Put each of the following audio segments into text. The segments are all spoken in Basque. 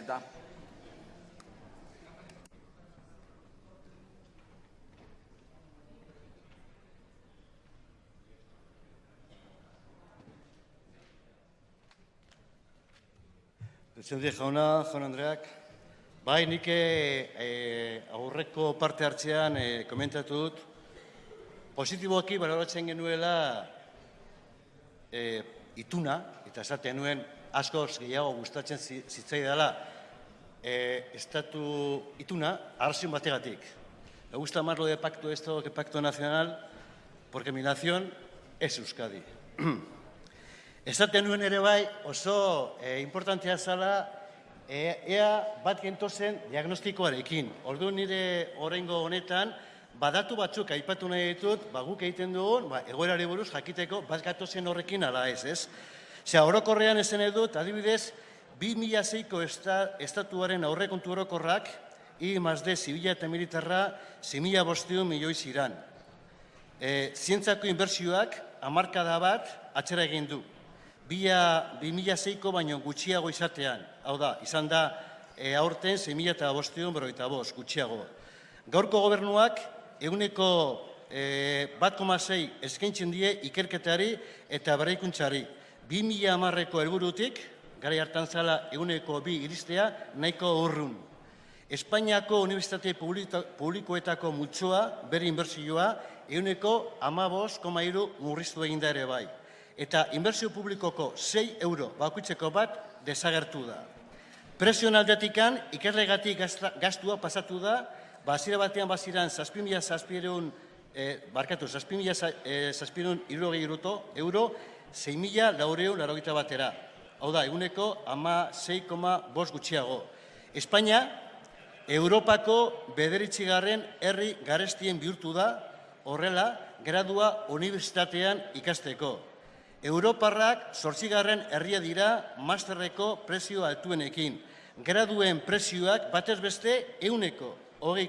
Eta Presidente jauna, jaun Andreak, bai nik e, aurreko parte hartzean e, komentatu dut, positiboaki baloratzen genuela e, ituna, eta esaten nuen askoz gehiago gustatzen zi- zitzaidala e, estatu ituna arrazin bategatik. Me gusta más lo de pacto esto que pacto nacional, porque mi nación es Euskadi. Esaten nuen ere bai oso e, importantea zala e, ea bat gentozen diagnostikoarekin. Ordu nire oraingo honetan badatu batzuk aipatu nahi ditut, ba, guk egiten dugun, ba, egoerari buruz jakiteko bat gatozen horrekin ala ez, ez? Osea, orokorrean ezen dut, adibidez, 2006ko esta, estatuaren aurrekontu orokorrak, I D, zibila eta militarra, 6.000 bosteun milioi ziran. E, zientzako inbertsioak hamarkada bat atxera egin du. Bia 2006ko baino gutxiago izatean. Hau da, izan da e, aurten 6.000 eta bosteun berroita bost, gutxiago. Gaurko gobernuak eguneko e, bat eskaintzen die ikerketari eta berrikuntzari. 2000 amarreko helburutik, gara hartan zala eguneko bi iristea, nahiko urrun. Espainiako Unibertsitate Publikoetako multzoa, bere inbertsioa, eguneko amabos, koma murriztu egin da ere bai. Eta inbertsio publikoko 6 euro bakutzeko bat desagertu da. Presion aldatikan, ikerlegatik gastua pasatu da, bazira batean baziran zazpimila zazpireun, e, eh, barkatu, zazpimila zazpireun eh, irurogei euro, 6.000 laureo larogita batera. Hau da, eguneko ama 6,5 gutxiago. Espainia, Europako bederitzigarren herri garestien bihurtu da, horrela, gradua unibertsitatean ikasteko. Europarrak sortzigarren herria dira masterreko prezioa altuenekin. Graduen prezioak batez beste euneko hogei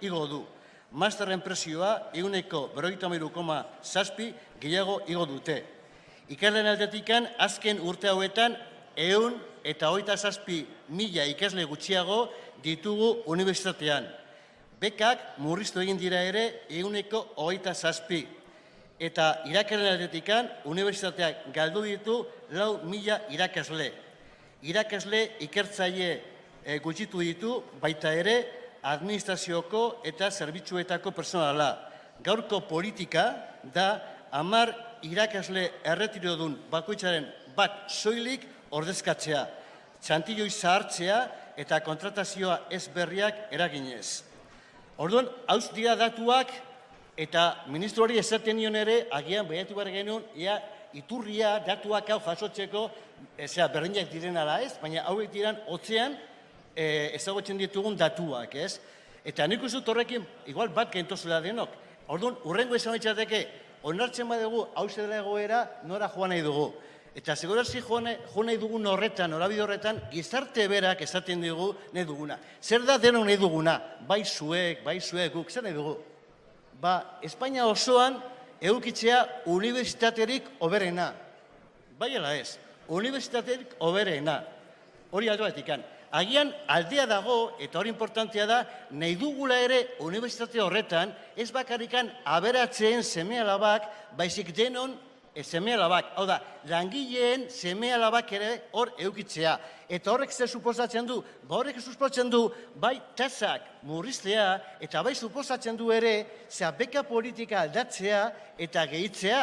igo du. Masterren prezioa euneko beroita zazpi gehiago igo dute. Ikerlen aldetikan azken urte hauetan eun eta hogeita zazpi mila ikasle gutxiago ditugu unibertsitatean. Bekak murriztu egin dira ere euneko hogeita zazpi. Eta irakaren aldetikan unibertsitateak galdu ditu lau mila irakasle. Irakasle ikertzaile e, gutxitu ditu baita ere administrazioko eta zerbitzuetako personala. Gaurko politika da hamar irakasle erretirodun bakoitzaren bat soilik ordezkatzea, txantilloi zahartzea eta kontratazioa ez berriak eraginez. Orduan, hauz dira datuak eta ministroari esaten nion ere, agian behatu behar genuen, ea iturria datuak hau jasotzeko, ezea, berdinak diren ala ez, baina hauek diran otzean e, ezagutzen ditugun datuak, ez? Eta nik uste horrekin, igual bat gentozela denok. Orduan, urrengo esan etxateke, onartzen badugu, hau dela egoera, nora joan nahi dugu. Eta segurazki jo nahi jo nahi dugun horretan, norabide horretan, gizarte berak esaten dugu nahi duguna. Zer da denok nahi duguna? Bai zuek, bai zuek, guk, zer nahi dugu? Ba, Espainia osoan eukitzea unibertsitaterik oberena. Bai ala ez, unibertsitaterik oberena. Hori aldo batikan. Agian aldea dago, eta hori importantea da, nahi dugula ere unibertsitate horretan, ez bakarrikan aberatzeen seme alabak, baizik denon e, seme alabak. Hau da, langileen seme alabak ere hor eukitzea. Eta horrek zer suposatzen du? Ba horrek suposatzen du, bai tasak murriztea, eta bai suposatzen du ere, zea beka politika aldatzea eta gehitzea.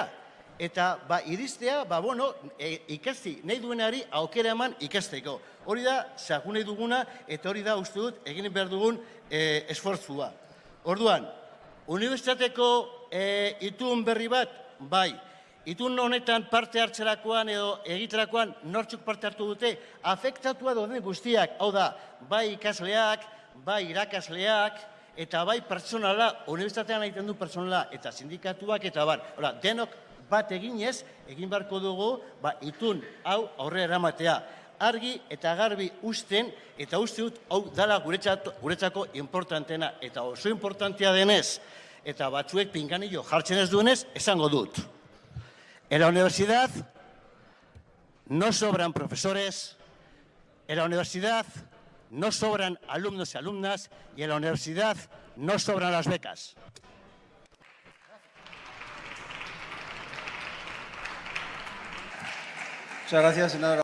Eta ba, iristea, ba, bueno, e, ikasti, nahi duenari aukera eman ikasteko. Hori da, zaku nahi duguna, eta hori da, uste dut, egin behar dugun e, esfortzua. Orduan, unibertsitateko e, itun berri bat, bai, itun honetan parte hartzerakoan edo egiterakoan nortzuk parte hartu dute, afektatua dauden guztiak, hau da, bai ikasleak, bai irakasleak, eta bai pertsonala, unibertsitatean egiten du pertsonala, eta sindikatuak, eta bar, Hora, denok bat eginez, egin beharko dugu, ba, itun hau aurre eramatea. Argi eta garbi usten, eta uste dut, hau dala guretzat, guretzako importantena, eta oso importantea denez, eta batzuek pinganillo jartzen ez duenez, esango dut. En la universidad no sobran profesores, en la universidad no sobran alumnos y alumnas y en la universidad no sobran las becas. Muchas gracias, senadora.